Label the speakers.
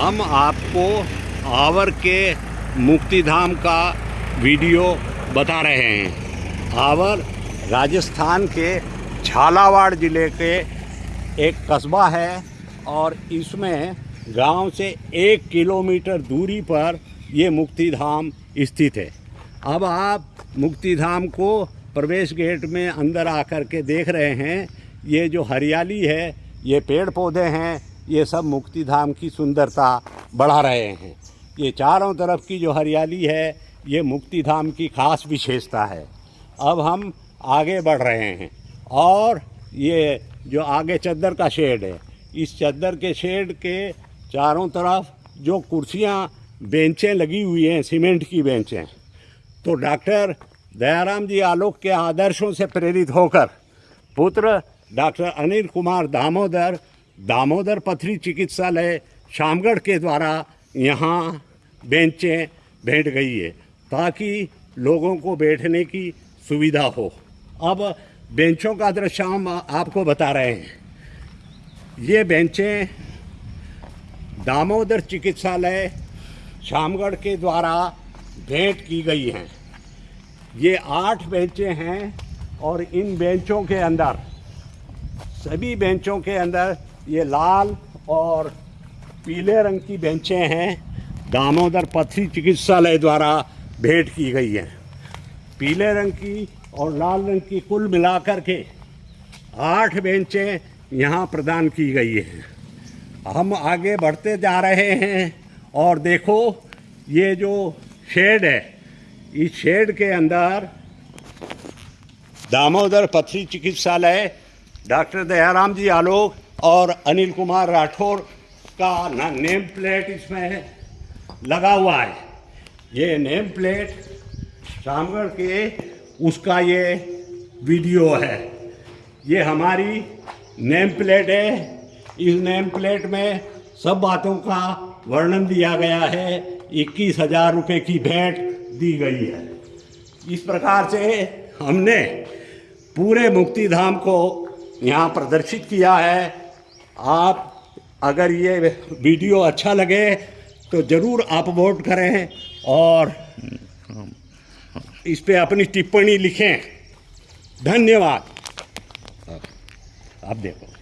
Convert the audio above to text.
Speaker 1: हम आपको आवर के मुक्ति धाम का वीडियो बता रहे हैं। आवर राजस्थान के झालावाड़ ज़िले के एक कस्बा है और इसमें गाँव से एक किलोमीटर दूरी पर ये मुक्ति धाम स्थित है। अब आप मुक्ति धाम को प्रवेश गेट में अंदर आकर के देख रहे हैं। ये जो हरियाली है, ये पेड़ पौधे हैं ये सब मुक्ति धाम की सुंदरता बढ़ा रहे हैं। ये चारों तरफ़ की जो हरियाली है, ये मुक्ति धाम की खास विशेषता है। अब हम आगे बढ़ रहे हैं और ये जो आगे चद्दर का शेड है, इस चद्दर के शेड के चारों तरफ़ जो कुर्सियाँ, बेंचें लगी हुई हैं, सीमेंट की बेंचें तो डॉक्टर दयाराम जी आलोक के आदर्शों से प्रेरित होकर पुत्र डॉक्टर अनिल कुमार दामोदर दामोदर पथरी चिकित्सालय शामगढ़ के द्वारा यहाँ बेंचें भेंट गई है, ताकि लोगों को बैठने की सुविधा हो। अब बेंचों का दृश्य हम आपको बता रहे हैं। ये बेंचें दामोदर चिकित्सालय शामगढ़ के द्वारा भेंट की गई हैं। ये आठ बेंचें हैं और इन बेंचों के अंदर, सभी बेंचों के अंदर ये लाल और पीले रंग की बेंचें हैं। दामोदर पथरी चिकित्सालय द्वारा भेंट की गई हैं। पीले रंग की और लाल रंग की कुल मिलाकर के आठ बेंचें यहाँ प्रदान की गई हैं। हम आगे बढ़ते जा रहे हैं और देखो, ये जो शेड है, इस शेड के अंदर दामोदर पथरी चिकित्सालय, डॉक्टर दयाराम जी आलोक और अनिल कुमार राठौर का ना नेम प्लेट इसमें लगा हुआ है। ये नेम प्लेट शामगढ़ के, उसका ये वीडियो है। ये हमारी नेम प्लेट है। इस नेम प्लेट में सब बातों का वर्णन दिया गया है। इक्कीस हज़ार रुपये की भेंट दी गई है। इस प्रकार से हमने पूरे मुक्ति धाम को यहाँ प्रदर्शित किया है। आप अगर ये वीडियो अच्छा लगे तो ज़रूर आप वोट करें और इस पर अपनी टिप्पणी लिखें। धन्यवाद। आप देखो।